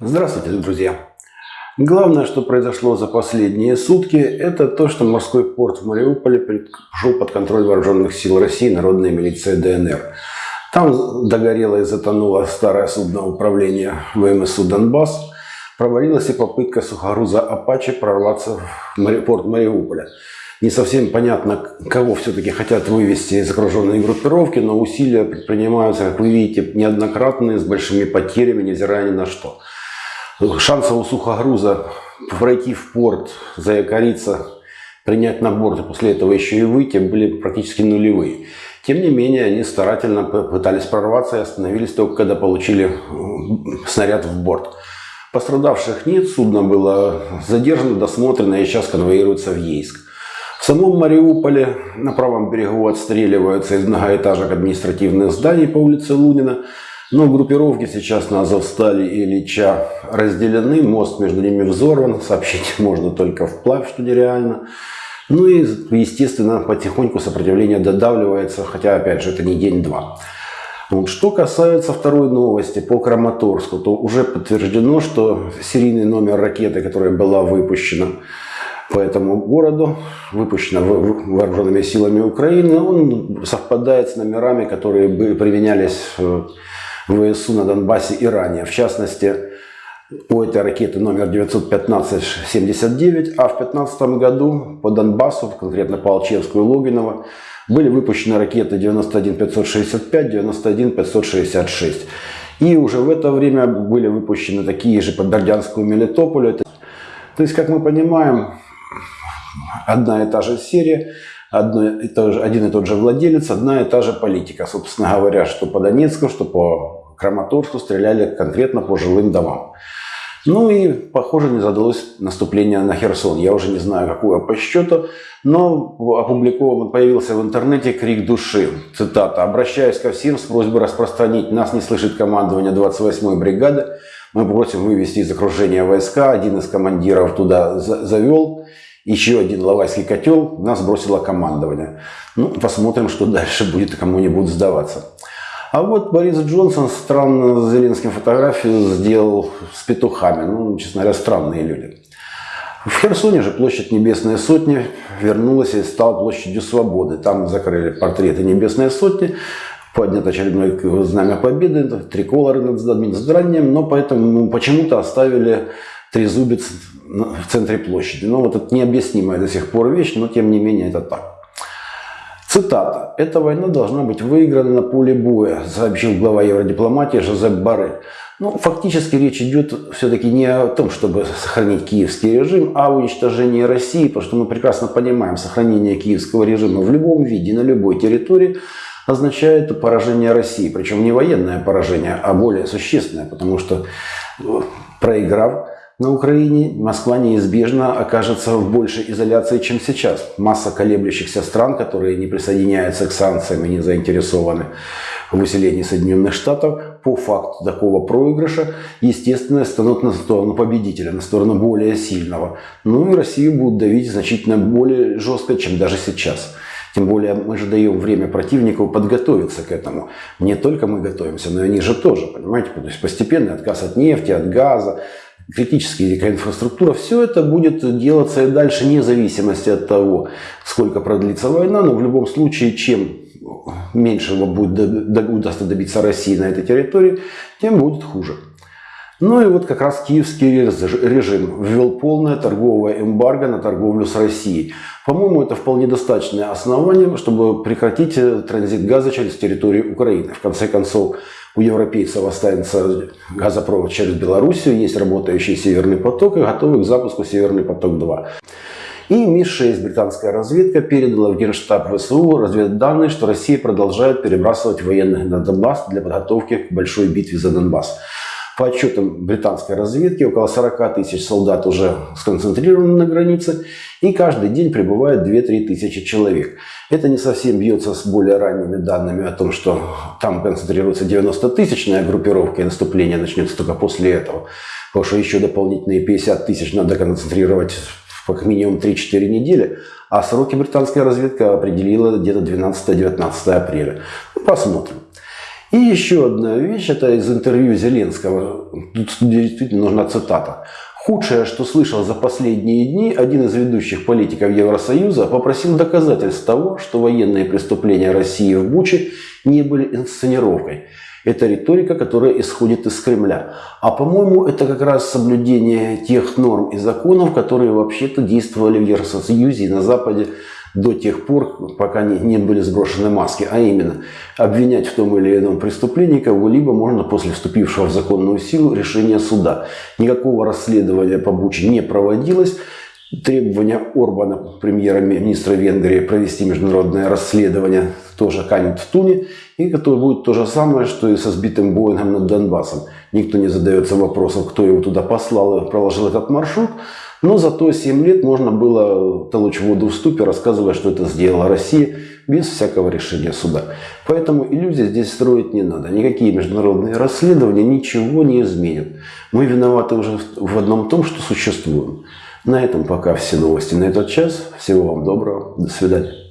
Здравствуйте, друзья! Главное, что произошло за последние сутки, это то, что морской порт в Мариуполе пришел под контроль вооруженных сил России народная милиция ДНР. Там догорело и затонуло старое судно управления ВМСУ «Донбасс». Провалилась и попытка сухогруза «Апачи» прорваться в порт Мариуполя. Не совсем понятно, кого все-таки хотят вывести из окруженной группировки, но усилия предпринимаются, как вы видите, неоднократные, с большими потерями, невзирая ни на что. Шансов у сухогруза пройти в порт, заякориться, принять на борт и после этого еще и выйти были практически нулевые. Тем не менее, они старательно пытались прорваться и остановились только когда получили снаряд в борт. Пострадавших нет, судно было задержано, досмотрено и сейчас конвоируется в Ейск. В самом Мариуполе на правом берегу отстреливаются из многоэтажек административных зданий по улице Лунина. Но группировки сейчас на Азовстале и Ильича разделены, мост между ними взорван, сообщить можно только вплавь, что нереально. Ну и, естественно, потихоньку сопротивление додавливается, хотя, опять же, это не день-два. Вот. Что касается второй новости по Краматорску, то уже подтверждено, что серийный номер ракеты, которая была выпущена по этому городу, выпущена вооруженными силами Украины, он совпадает с номерами, которые применялись э, ВСУ на Донбассе и ранее. В частности, у этой ракеты номер 915-79, а в 2015 году по Донбассу, конкретно по Алчевску и Логиново, были выпущены ракеты 91-565, 91-566. И уже в это время были выпущены такие же по Бердянску и Мелитополю. То есть, как мы понимаем, одна и та же серия, одно и то же, один и тот же владелец, одна и та же политика. Собственно говоря, что по Донецку, что по Краматорску стреляли конкретно по жилым домам. Ну и, похоже, не задалось наступление на Херсон. Я уже не знаю, какое по счету, но опубликован, появился в интернете крик души. Цитата. «Обращаюсь ко всем с просьбой распространить. Нас не слышит командование 28-й бригады. Мы просим вывести из окружения войска. Один из командиров туда завел. Еще один лавайский котел. Нас бросило командование. Ну, посмотрим, что дальше будет кому не будут сдаваться. А вот Борис Джонсон странно с Зеленским фотографию сделал с петухами. Ну, честно говоря, странные люди. В Херсоне же площадь Небесной Сотни вернулась и стала площадью Свободы. Там закрыли портреты Небесной Сотни, поднят очередное знамя победы, триколоры над зданием, но поэтому почему-то оставили трезубец в центре площади. Ну, вот это необъяснимая до сих пор вещь, но тем не менее это так. Цитата. «Эта война должна быть выиграна на поле боя», сообщил глава евродипломатии Жозеп Барель. Ну, фактически речь идет все-таки не о том, чтобы сохранить киевский режим, а о уничтожении России, потому что мы прекрасно понимаем, сохранение киевского режима в любом виде, на любой территории означает поражение России. Причем не военное поражение, а более существенное, потому что э, проиграв, на Украине Москва неизбежно окажется в большей изоляции, чем сейчас. Масса колеблющихся стран, которые не присоединяются к санкциям и не заинтересованы в усилении Соединенных Штатов, по факту такого проигрыша, естественно, станут на сторону победителя, на сторону более сильного. Ну и Россию будут давить значительно более жестко, чем даже сейчас. Тем более мы же даем время противнику подготовиться к этому. Не только мы готовимся, но и они же тоже, понимаете? То есть постепенный отказ от нефти, от газа, критическая инфраструктура, все это будет делаться и дальше, вне зависимости от того, сколько продлится война, но в любом случае, чем меньше будет, удастся добиться России на этой территории, тем будет хуже. Ну и вот как раз киевский режим ввел полное торговое эмбарго на торговлю с Россией. По-моему, это вполне достаточное основание, чтобы прекратить транзит газа через территорию Украины. В конце концов, у европейцев останется газопровод через Белоруссию, есть работающий Северный поток и готовый к запуску Северный поток-2. И МИ-6, британская разведка, передала в Генштаб ВСУ разведданные, что Россия продолжает перебрасывать военных на Донбасс для подготовки к большой битве за Донбасс. По отчетам британской разведки, около 40 тысяч солдат уже сконцентрированы на границе, и каждый день прибывает 2-3 тысячи человек. Это не совсем бьется с более ранними данными о том, что там концентрируется 90-тысячная группировка, и наступление начнется только после этого. Потому что еще дополнительные 50 тысяч надо концентрировать как минимум 3-4 недели, а сроки британская разведка определила где-то 12-19 апреля. Посмотрим. И еще одна вещь, это из интервью Зеленского. Тут действительно нужна цитата. Худшее, что слышал за последние дни, один из ведущих политиков Евросоюза попросил доказательств того, что военные преступления России в Буче не были инсценировкой. Это риторика, которая исходит из Кремля. А по-моему, это как раз соблюдение тех норм и законов, которые вообще-то действовали в Евросоюзе и на Западе до тех пор, пока не, не были сброшены маски. А именно, обвинять в том или ином преступлении кого-либо можно после вступившего в законную силу решения суда. Никакого расследования по Буче не проводилось. Требования Орбана, премьера-министра Венгрии, провести международное расследование тоже канет в туне. И которое будет то же самое, что и со сбитым Боингом над Донбассом. Никто не задается вопросом, кто его туда послал и проложил этот маршрут. Но зато 7 лет можно было толочь воду в ступе, рассказывая, что это сделала Россия, без всякого решения суда. Поэтому иллюзий здесь строить не надо. Никакие международные расследования ничего не изменят. Мы виноваты уже в одном том, что существуем. На этом пока все новости на этот час. Всего вам доброго. До свидания.